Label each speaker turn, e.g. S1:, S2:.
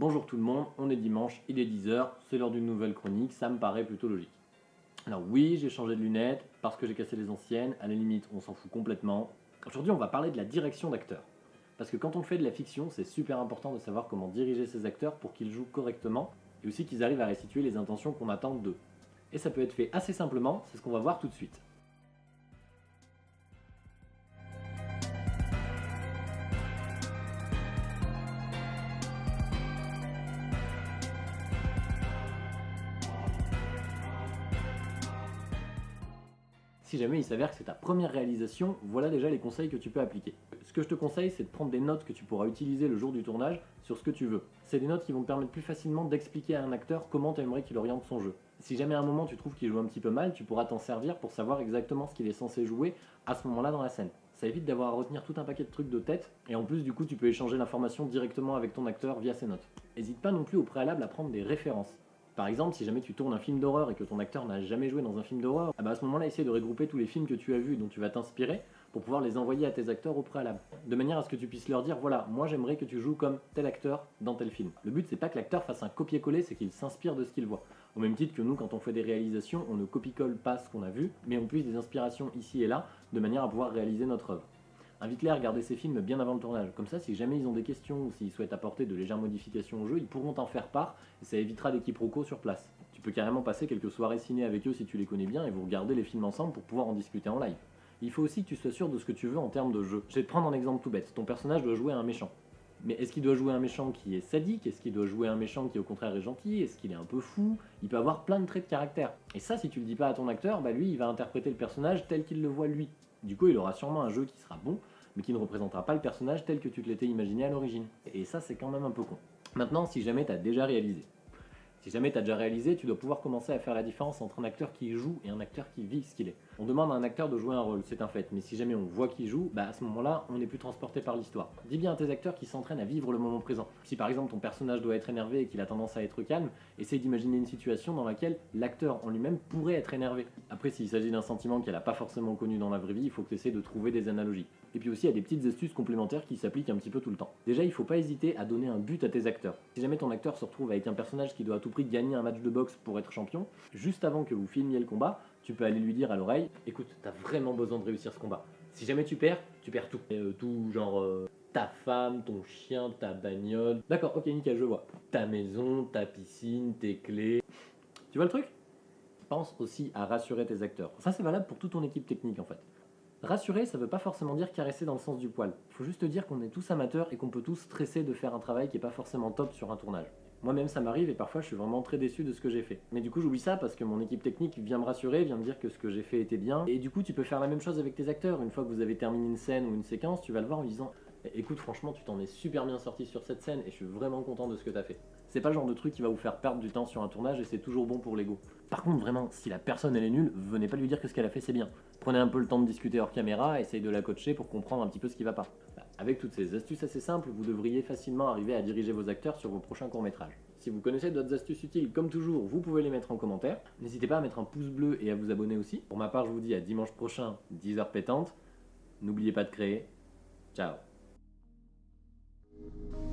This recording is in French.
S1: Bonjour tout le monde, on est dimanche, il est 10h, c'est l'heure d'une nouvelle chronique, ça me paraît plutôt logique. Alors oui, j'ai changé de lunettes parce que j'ai cassé les anciennes, à la limite on s'en fout complètement. Aujourd'hui on va parler de la direction d'acteurs. Parce que quand on fait de la fiction, c'est super important de savoir comment diriger ses acteurs pour qu'ils jouent correctement et aussi qu'ils arrivent à restituer les intentions qu'on attend d'eux. Et ça peut être fait assez simplement, c'est ce qu'on va voir tout de suite. Si jamais il s'avère que c'est ta première réalisation, voilà déjà les conseils que tu peux appliquer. Ce que je te conseille, c'est de prendre des notes que tu pourras utiliser le jour du tournage sur ce que tu veux. C'est des notes qui vont te permettre plus facilement d'expliquer à un acteur comment tu aimerais qu'il oriente son jeu. Si jamais à un moment tu trouves qu'il joue un petit peu mal, tu pourras t'en servir pour savoir exactement ce qu'il est censé jouer à ce moment-là dans la scène. Ça évite d'avoir à retenir tout un paquet de trucs de tête, et en plus du coup tu peux échanger l'information directement avec ton acteur via ses notes. N'hésite pas non plus au préalable à prendre des références. Par exemple, si jamais tu tournes un film d'horreur et que ton acteur n'a jamais joué dans un film d'horreur, ah bah à ce moment-là, essaie de regrouper tous les films que tu as vus dont tu vas t'inspirer pour pouvoir les envoyer à tes acteurs au préalable. De manière à ce que tu puisses leur dire, voilà, moi j'aimerais que tu joues comme tel acteur dans tel film. Le but, c'est pas que l'acteur fasse un copier-coller, c'est qu'il s'inspire de ce qu'il voit. Au même titre que nous, quand on fait des réalisations, on ne copie-colle pas ce qu'on a vu, mais on puise des inspirations ici et là, de manière à pouvoir réaliser notre œuvre. Invite-les à regarder ces films bien avant le tournage. Comme ça, si jamais ils ont des questions ou s'ils souhaitent apporter de légères modifications au jeu, ils pourront t'en faire part et ça évitera des quiproquos sur place. Tu peux carrément passer quelques soirées ciné avec eux si tu les connais bien et vous regardez les films ensemble pour pouvoir en discuter en live. Il faut aussi que tu sois sûr de ce que tu veux en termes de jeu. Je vais te prendre un exemple tout bête. Ton personnage doit jouer un méchant. Mais est-ce qu'il doit jouer un méchant qui est sadique? Est-ce qu'il doit jouer un méchant qui au contraire est gentil? Est-ce qu'il est un peu fou? Il peut avoir plein de traits de caractère. Et ça, si tu le dis pas à ton acteur, bah lui, il va interpréter le personnage tel qu'il le voit lui. Du coup, il aura sûrement un jeu qui sera bon, mais qui ne représentera pas le personnage tel que tu te l'étais imaginé à l'origine. Et ça, c'est quand même un peu con. Maintenant, si jamais tu as déjà réalisé, si jamais tu as déjà réalisé, tu dois pouvoir commencer à faire la différence entre un acteur qui joue et un acteur qui vit ce qu'il est. On demande à un acteur de jouer un rôle, c'est un fait, mais si jamais on voit qu'il joue, bah à ce moment-là, on n'est plus transporté par l'histoire. Dis bien à tes acteurs qui s'entraînent à vivre le moment présent. Si par exemple ton personnage doit être énervé et qu'il a tendance à être calme, essaye d'imaginer une situation dans laquelle l'acteur en lui-même pourrait être énervé. Après, s'il s'agit d'un sentiment qu'elle n'a pas forcément connu dans la vraie vie, il faut que tu essaies de trouver des analogies. Et puis aussi, a des petites astuces complémentaires qui s'appliquent un petit peu tout le temps. Déjà, il faut pas hésiter à donner un but à tes acteurs. Si jamais ton acteur se retrouve avec un personnage qui doit à tout prix gagner un match de boxe pour être champion, juste avant que vous filmiez le combat, tu peux aller lui dire à l'oreille écoute, t'as vraiment besoin de réussir ce combat. Si jamais tu perds, tu perds tout. Euh, tout, genre euh, ta femme, ton chien, ta bagnole. D'accord, ok, nickel, je vois. Ta maison, ta piscine, tes clés. Tu vois le truc? Pense aussi à rassurer tes acteurs. Ça, c'est valable pour toute ton équipe technique en fait. Rassurer, ça veut pas forcément dire caresser dans le sens du poil. Faut juste dire qu'on est tous amateurs et qu'on peut tous stresser de faire un travail qui est pas forcément top sur un tournage. Moi-même, ça m'arrive et parfois je suis vraiment très déçu de ce que j'ai fait. Mais du coup, j'oublie ça parce que mon équipe technique vient me rassurer, vient me dire que ce que j'ai fait était bien. Et du coup, tu peux faire la même chose avec tes acteurs. Une fois que vous avez terminé une scène ou une séquence, tu vas le voir en disant Écoute, franchement, tu t'en es super bien sorti sur cette scène et je suis vraiment content de ce que t'as fait. C'est pas le genre de truc qui va vous faire perdre du temps sur un tournage et c'est toujours bon pour l'ego. Par contre, vraiment, si la personne elle est nulle, venez pas lui dire que ce qu'elle a fait c'est bien. Prenez un peu le temps de discuter hors caméra, essayez de la coacher pour comprendre un petit peu ce qui va pas. Avec toutes ces astuces assez simples, vous devriez facilement arriver à diriger vos acteurs sur vos prochains courts-métrages. Si vous connaissez d'autres astuces utiles, comme toujours, vous pouvez les mettre en commentaire. N'hésitez pas à mettre un pouce bleu et à vous abonner aussi. Pour ma part, je vous dis à dimanche prochain, 10h pétantes. N'oubliez pas de créer. Ciao Thank you.